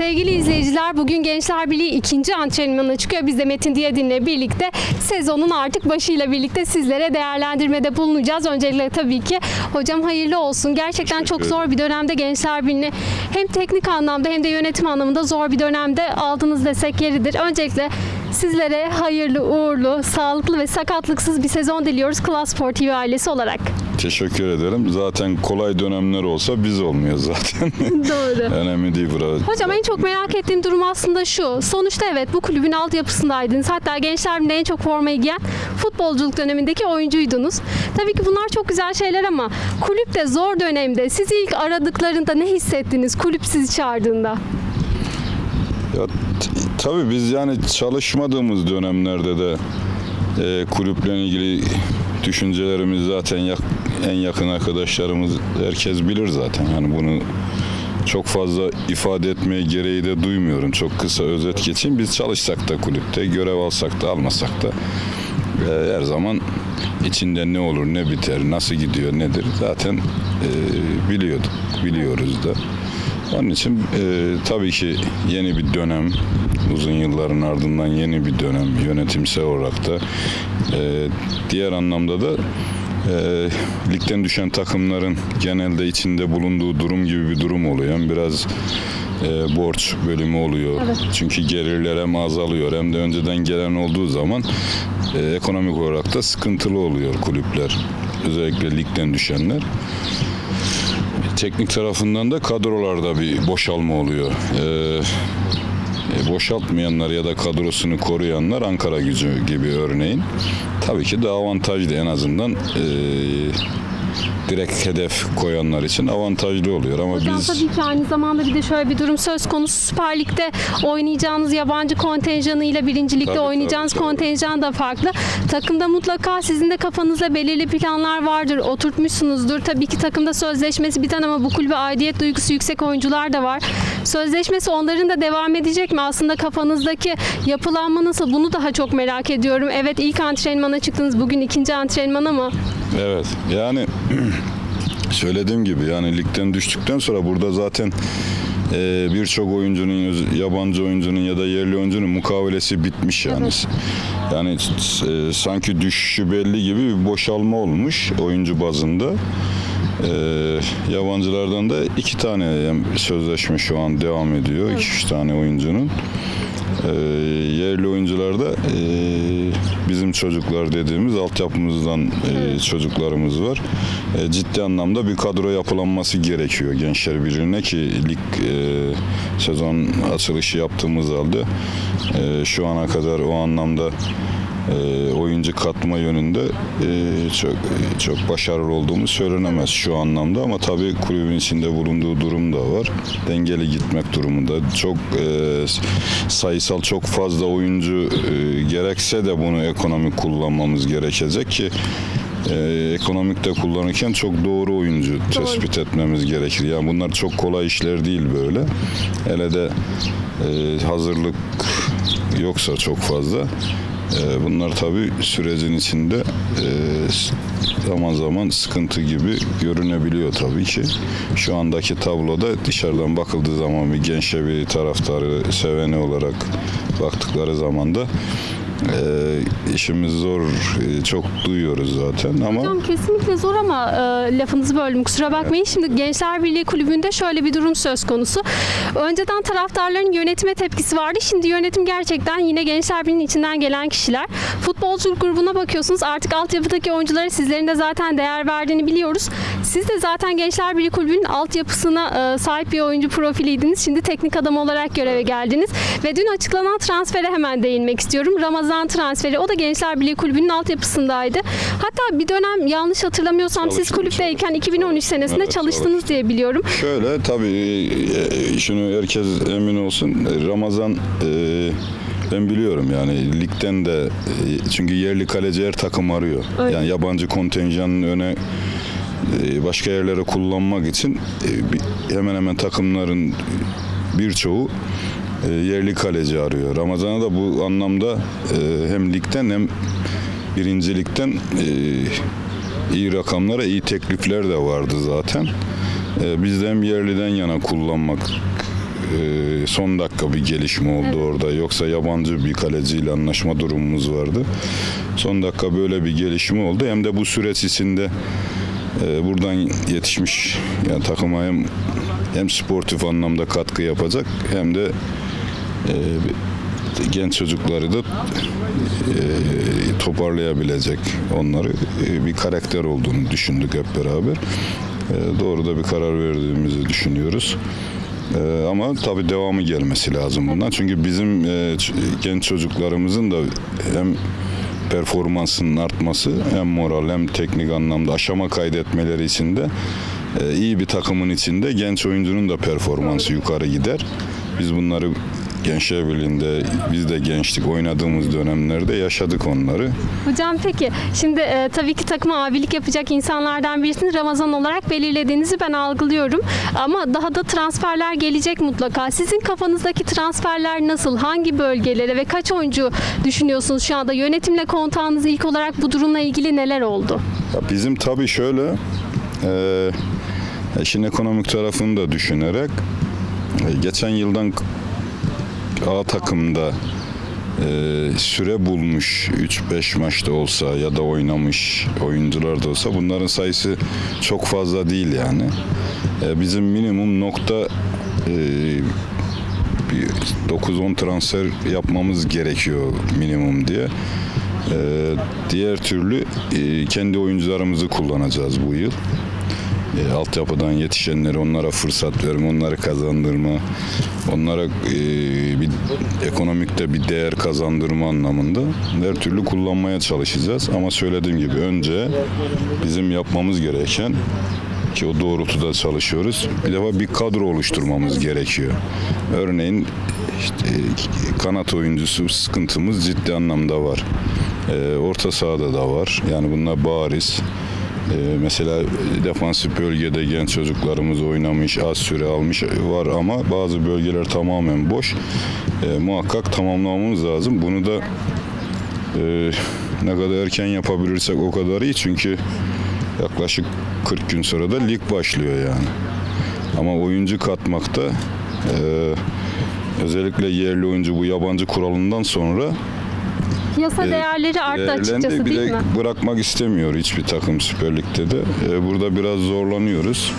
Sevgili izleyiciler bugün Gençler Birliği ikinci antrenmanına çıkıyor. Biz de Metin Diyadin'le birlikte sezonun artık başıyla birlikte sizlere değerlendirmede bulunacağız. Öncelikle tabii ki hocam hayırlı olsun. Gerçekten çok zor bir dönemde Gençler Birliği'ni hem teknik anlamda hem de yönetim anlamında zor bir dönemde aldınız desek yeridir. Öncelikle sizlere hayırlı, uğurlu, sağlıklı ve sakatlıksız bir sezon diliyoruz Klas Spor TV ailesi olarak. Teşekkür ederim. Zaten kolay dönemler olsa biz olmuyoruz zaten. Doğru. Önemli değil burada. Hocam en çok merak ettiğim durum aslında şu. Sonuçta evet bu kulübün altyapısındaydınız. Hatta Gençler en çok formayı giyen futbolculuk dönemindeki oyuncuydunuz. Tabii ki bunlar çok güzel şeyler ama kulüpte zor dönemde sizi ilk aradıklarında ne hissettiniz kulüp sizi çağırdığında? Ya, tabii biz yani çalışmadığımız dönemlerde de e, kulüple ilgili düşüncelerimiz zaten yak- en yakın arkadaşlarımız herkes bilir zaten. Yani bunu çok fazla ifade etmeye gereği de duymuyorum. Çok kısa özet geçeyim. Biz çalışsak da kulüpte, görev alsak da almasak da e, her zaman içinde ne olur, ne biter, nasıl gidiyor, nedir zaten e, biliyorduk, biliyoruz da. Onun için e, tabii ki yeni bir dönem, uzun yılların ardından yeni bir dönem yönetimsel olarak da e, diğer anlamda da e, ligden düşen takımların genelde içinde bulunduğu durum gibi bir durum oluyor. Yani biraz e, borç bölümü oluyor. Evet. Çünkü gelirler hem azalıyor hem de önceden gelen olduğu zaman e, ekonomik olarak da sıkıntılı oluyor kulüpler. Özellikle ligden düşenler. Teknik tarafından da kadrolarda bir boşalma oluyor. Ee, e, boşaltmayanlar ya da kadrosunu koruyanlar Ankara gücü gibi örneğin. Tabii ki daha avantajlı en azından e, direkt hedef koyanlar için avantajlı oluyor ama Hocam biz tabii ki aynı zamanda bir de şöyle bir durum söz konusu Süper Lig'de oynayacağınız yabancı kontenjanıyla birinci ligde Tabii, oynayacağınız tabii, tabii. kontenjan da farklı. Takımda mutlaka sizin de kafanızda belirli planlar vardır, oturtmuşsunuzdur. Tabii ki takımda sözleşmesi biten ama bu kulübe aidiyet duygusu yüksek oyuncular da var. Sözleşmesi onların da devam edecek mi? Aslında kafanızdaki yapılanma nasıl? Bunu daha çok merak ediyorum. Evet ilk antrenmana çıktınız. Bugün ikinci antrenman ama Evet yani söylediğim gibi yani ligden düştükten sonra burada zaten e, birçok oyuncunun yabancı oyuncunun ya da yerli oyuncunun mukavelesi bitmiş yani. Yani e, sanki düşüşü belli gibi bir boşalma olmuş oyuncu bazında. E, yabancılardan da iki tane sözleşme şu an devam ediyor. iki üç tane oyuncunun. E, yerli oyuncularda e, bizim çocuklar dediğimiz altyapımızdan e, çocuklarımız var. E, ciddi anlamda bir kadro yapılanması gerekiyor Gençler Birliği'ne ki lig e, sezon açılışı yaptığımız halde e, şu ana kadar o anlamda e, oyuncu katma yönünde e, çok çok başarılı olduğumuz söylenemez şu anlamda ama tabii kulübün içinde bulunduğu durum da var. Dengeli gitmek durumunda. Çok e, sayısal çok fazla oyuncu e, gerekse de bunu ekonomik kullanmamız gerekecek ki e, ekonomik de kullanırken çok doğru oyuncu tespit etmemiz gerekir. Yani bunlar çok kolay işler değil böyle. Hele de e, hazırlık yoksa çok fazla. E, bunlar tabii sürecin içinde e, zaman zaman sıkıntı gibi görünebiliyor tabii ki. Şu andaki tabloda dışarıdan bakıldığı zaman bir gençe bir taraftarı seveni olarak baktıkları zaman da e, işimiz zor e, çok duyuyoruz zaten ama Hocam kesinlikle zor ama e, lafınızı böldüm kusura bakmayın. Şimdi Gençler Birliği Kulübü'nde şöyle bir durum söz konusu. Önceden taraftarların yönetime tepkisi vardı. Şimdi yönetim gerçekten yine Gençler Birliği'nin içinden gelen kişiler. Futbolculuk grubuna bakıyorsunuz artık altyapıdaki oyunculara sizlerin de zaten değer verdiğini biliyoruz. Siz de zaten Gençler Birliği Kulübü'nün altyapısına e, sahip bir oyuncu profiliydiniz. Şimdi teknik adam olarak göreve geldiniz. Ve dün açıklanan transfere hemen değinmek istiyorum. Ramazan transferi. O da Gençler Birliği Kulübü'nün altyapısındaydı. Hatta bir dönem yanlış hatırlamıyorsam siz Çalıştım, kulüpteyken 2013 senesinde Evet, çalıştınız diye biliyorum. Şöyle tabii e, şunu herkes emin olsun Ramazan e, ben biliyorum yani ligden de e, çünkü yerli kaleci her takım arıyor. Öyle. Yani yabancı kontenjanın öne e, başka yerlere kullanmak için e, hemen hemen takımların birçoğu e, yerli kaleci arıyor. Ramazan'a da bu anlamda e, hem ligden hem birincilikten e, iyi rakamlara iyi teklifler de vardı zaten. E, biz de hem yerliden yana kullanmak e, son dakika bir gelişme oldu orada. Yoksa yabancı bir kaleciyle anlaşma durumumuz vardı. Son dakika böyle bir gelişme oldu. Hem de bu süreç içinde e, buradan yetişmiş yani takıma hem, hem sportif anlamda katkı yapacak hem de e, genç çocukları da e, toparlayabilecek onları e, bir karakter olduğunu düşündük hep beraber. E, doğru da bir karar verdiğimizi düşünüyoruz. Ama tabii devamı gelmesi lazım bundan. Çünkü bizim e, genç çocuklarımızın da hem performansının artması hem moral hem teknik anlamda aşama kaydetmeleri için de e, iyi bir takımın içinde genç oyuncunun da performansı yukarı gider. Biz bunları Gençler Birliği'nde biz de gençlik oynadığımız dönemlerde yaşadık onları. Hocam peki şimdi e, tabii ki takıma abilik yapacak insanlardan birisini Ramazan olarak belirlediğinizi ben algılıyorum. Ama daha da transferler gelecek mutlaka. Sizin kafanızdaki transferler nasıl? Hangi bölgelere ve kaç oyuncu düşünüyorsunuz şu anda? Yönetimle kontağınız ilk olarak bu durumla ilgili neler oldu? Ya bizim tabii şöyle e, işin ekonomik tarafını da düşünerek e, geçen yıldan A takımda e, süre bulmuş 3-5 maçta olsa ya da oynamış oyuncular da olsa bunların sayısı çok fazla değil yani. E, bizim minimum nokta e, bir 9-10 transfer yapmamız gerekiyor minimum diye. Ee, diğer türlü e, kendi oyuncularımızı kullanacağız bu yıl. E, altyapıdan yetişenleri onlara fırsat verme, onları kazandırma, onlara e, bir ekonomikte bir değer kazandırma anlamında her türlü kullanmaya çalışacağız. Ama söylediğim gibi önce bizim yapmamız gereken ki o doğrultuda çalışıyoruz. Bir defa bir kadro oluşturmamız gerekiyor. Örneğin işte kanat oyuncusu sıkıntımız ciddi anlamda var. Ee, orta sahada da var. Yani bunlar bariz. Ee, mesela defansif bölgede genç çocuklarımız oynamış, az süre almış var ama bazı bölgeler tamamen boş. Ee, muhakkak tamamlamamız lazım. Bunu da e, ne kadar erken yapabilirsek o kadar iyi. Çünkü yaklaşık 40 gün sonra da lig başlıyor yani. Ama oyuncu katmakta e, özellikle yerli oyuncu bu yabancı kuralından sonra Piyasa e, değerleri arttı değerlendi. açıkçası bir değil de mi? bırakmak istemiyor hiçbir takım Süper Lig'de de. E, burada biraz zorlanıyoruz.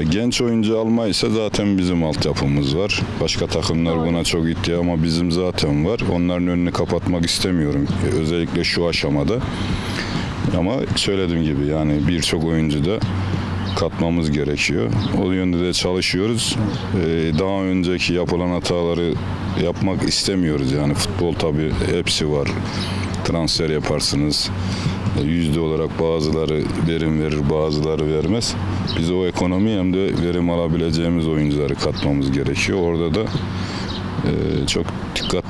E, genç oyuncu almaysa zaten bizim altyapımız var. Başka takımlar Doğru. buna çok ihtiyaç ama bizim zaten var. Onların önünü kapatmak istemiyorum. E, özellikle şu aşamada. Ama söylediğim gibi yani birçok oyuncu da katmamız gerekiyor. O yönde de çalışıyoruz. Ee, daha önceki yapılan hataları yapmak istemiyoruz. Yani futbol tabii hepsi var. Transfer yaparsınız. Ee, Yüzde olarak bazıları verim verir, bazıları vermez. Biz o ekonomi hem de verim alabileceğimiz oyuncuları katmamız gerekiyor. Orada da e, çok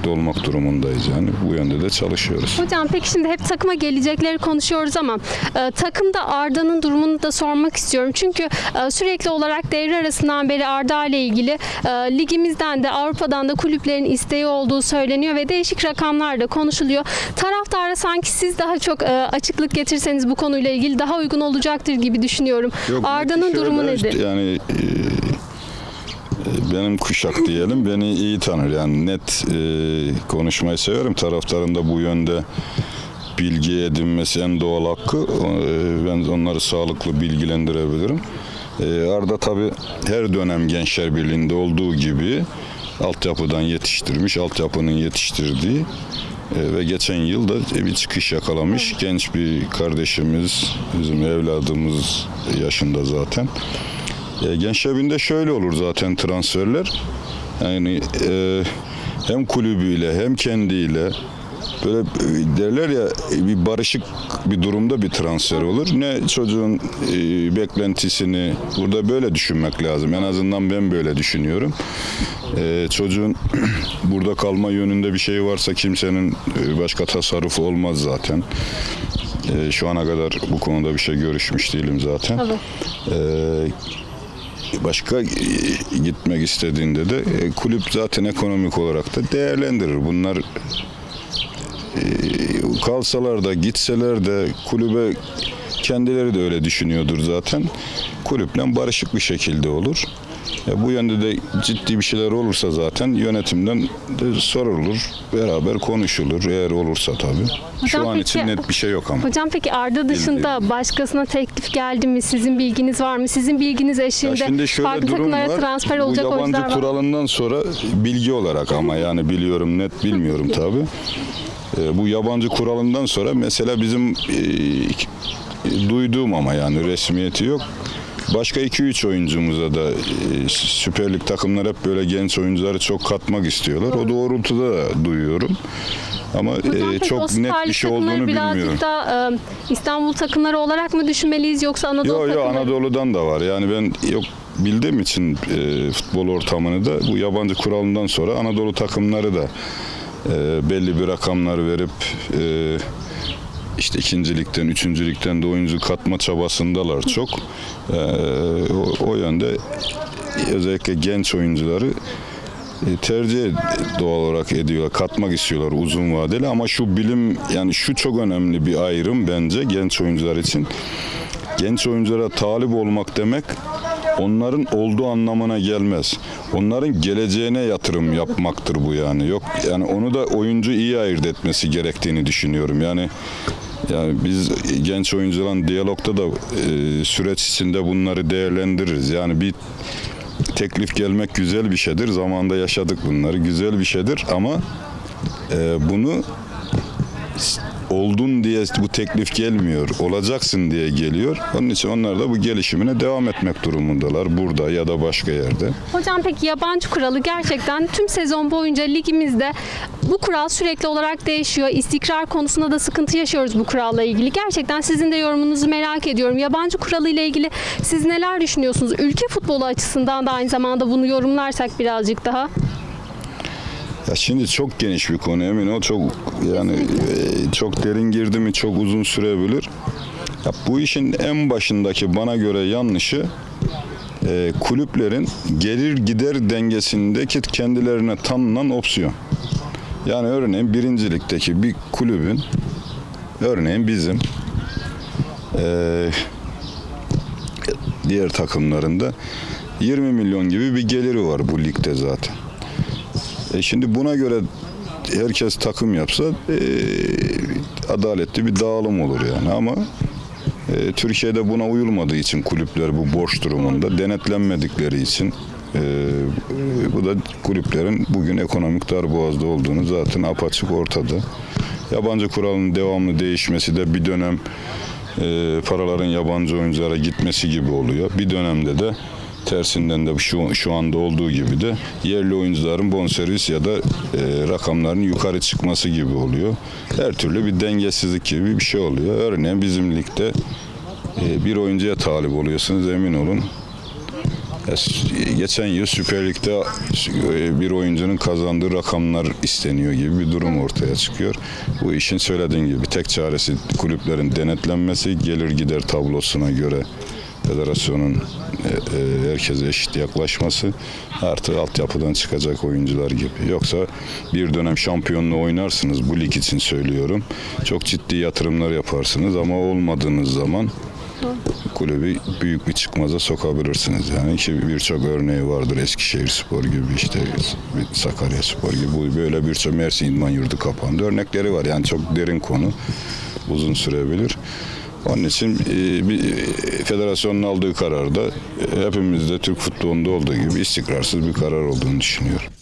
dikkatli olmak durumundayız yani. Bu yönde de çalışıyoruz. Hocam peki şimdi hep takıma gelecekleri konuşuyoruz ama e, takımda Arda'nın durumunu da sormak istiyorum. Çünkü e, sürekli olarak devre arasından beri Arda ile ilgili e, ligimizden de Avrupa'dan da kulüplerin isteği olduğu söyleniyor ve değişik rakamlar da konuşuluyor. Taraftara sanki siz daha çok e, açıklık getirseniz bu konuyla ilgili daha uygun olacaktır gibi düşünüyorum. Arda'nın şöyle, durumu nedir? Yani e, benim kuşak diyelim beni iyi tanır. Yani net e, konuşmayı severim. Taraftarın da bu yönde bilgi edinmesi en doğal hakkı. E, ben onları sağlıklı bilgilendirebilirim. E, Arda tabii her dönem Gençler Birliği'nde olduğu gibi altyapıdan yetiştirmiş, altyapının yetiştirdiği e, ve geçen yıl da bir çıkış yakalamış genç bir kardeşimiz, bizim evladımız yaşında zaten. E, Gençler Birliği'nde şöyle olur zaten transferler. Yani e, hem kulübüyle hem kendiyle böyle e, derler ya e, bir barışık bir durumda bir transfer olur. Ne çocuğun e, beklentisini burada böyle düşünmek lazım. En azından ben böyle düşünüyorum. E, çocuğun burada kalma yönünde bir şey varsa kimsenin e, başka tasarrufu olmaz zaten. E, şu ana kadar bu konuda bir şey görüşmüş değilim zaten. Tabii. Ee, başka e, gitmek istediğinde de e, kulüp zaten ekonomik olarak da değerlendirir. Bunlar e, kalsalar da gitseler de kulübe kendileri de öyle düşünüyordur zaten. Kulüple barışık bir şekilde olur. Ya bu yönde de ciddi bir şeyler olursa zaten yönetimden de sorulur, beraber konuşulur eğer olursa tabii. Şu Hocam an peki- için net bir şey yok ama. Hocam peki Arda dışında başkasına teklif geldi mi? Sizin bilginiz var mı? Sizin bilginiz Ya eşliğinde şimdi şöyle farklı takımlara var. transfer Bu olacak yabancı oyuncular var. kuralından sonra bilgi olarak ama yani biliyorum net bilmiyorum tabi. bu yabancı kuralından sonra mesela bizim e, duyduğum ama yani resmiyeti yok. Başka 2-3 oyuncumuza da e, Süper Lig takımlar hep böyle genç oyuncuları çok katmak istiyorlar. O doğrultuda da duyuyorum. Ama e, çok net bir şey olduğunu birazcık bilmiyorum. da e, İstanbul takımları olarak mı düşünmeliyiz yoksa Anadolu Yok yok takımları? Anadolu'dan da var. Yani ben yok bildiğim için e, futbol ortamını da bu yabancı kuralından sonra Anadolu takımları da e, belli bir rakamlar verip e, işte ikincilikten, üçüncülükten de oyuncu katma çabasındalar çok. E, o, o yönde özellikle genç oyuncuları e, tercih doğal olarak ediyorlar. Katmak istiyorlar uzun vadeli ama şu bilim yani şu çok önemli bir ayrım bence genç oyuncular için. Genç oyunculara talip olmak demek onların olduğu anlamına gelmez. Onların geleceğine yatırım yapmaktır bu yani. Yok yani onu da oyuncu iyi ayırt etmesi gerektiğini düşünüyorum. Yani yani biz genç oyuncuların diyalogda da e, süreç içinde bunları değerlendiririz. Yani bir teklif gelmek güzel bir şeydir. Zamanında yaşadık bunları. Güzel bir şeydir ama e, bunu oldun diye bu teklif gelmiyor. Olacaksın diye geliyor. Onun için onlar da bu gelişimine devam etmek durumundalar. Burada ya da başka yerde. Hocam peki yabancı kuralı gerçekten tüm sezon boyunca ligimizde bu kural sürekli olarak değişiyor. İstikrar konusunda da sıkıntı yaşıyoruz bu kuralla ilgili. Gerçekten sizin de yorumunuzu merak ediyorum. Yabancı kuralı ile ilgili siz neler düşünüyorsunuz? Ülke futbolu açısından da aynı zamanda bunu yorumlarsak birazcık daha. Ya şimdi çok geniş bir konu emin ol. Çok yani e, çok derin girdi mi çok uzun sürebilir. Ya bu işin en başındaki bana göre yanlışı e, kulüplerin gelir gider dengesindeki kendilerine tanınan opsiyon. Yani örneğin birincilikteki bir kulübün örneğin bizim e, diğer takımlarında 20 milyon gibi bir geliri var bu ligde zaten. E şimdi buna göre herkes takım yapsa e, adaletli bir dağılım olur yani ama e, Türkiye'de buna uyulmadığı için kulüpler bu borç durumunda denetlenmedikleri için e, bu da kulüplerin bugün ekonomik darboğazda olduğunu zaten apaçık ortada. Yabancı kuralın devamlı değişmesi de bir dönem e, paraların yabancı oyunculara gitmesi gibi oluyor. Bir dönemde de tersinden de şu, şu anda olduğu gibi de yerli oyuncuların bonservis ya da e, rakamların yukarı çıkması gibi oluyor. Her türlü bir dengesizlik gibi bir şey oluyor. Örneğin bizim ligde e, bir oyuncuya talip oluyorsunuz emin olun. Geçen yıl Süper Lig'de e, bir oyuncunun kazandığı rakamlar isteniyor gibi bir durum ortaya çıkıyor. Bu işin söylediğim gibi tek çaresi kulüplerin denetlenmesi, gelir gider tablosuna göre federasyonun e, e, herkese eşit yaklaşması artı altyapıdan çıkacak oyuncular gibi. Yoksa bir dönem şampiyonluğu oynarsınız bu lig için söylüyorum. Çok ciddi yatırımlar yaparsınız ama olmadığınız zaman kulübü büyük bir çıkmaza sokabilirsiniz. Yani ki birçok örneği vardır. Eskişehir Spor gibi işte Sakarya Spor gibi böyle birçok Mersin İdman Yurdu kapandı. Örnekleri var. Yani çok derin konu. Uzun sürebilir. Onun için e, bir e, federasyonun aldığı kararda e, hepimizde Türk futbolunda olduğu gibi istikrarsız bir karar olduğunu düşünüyorum.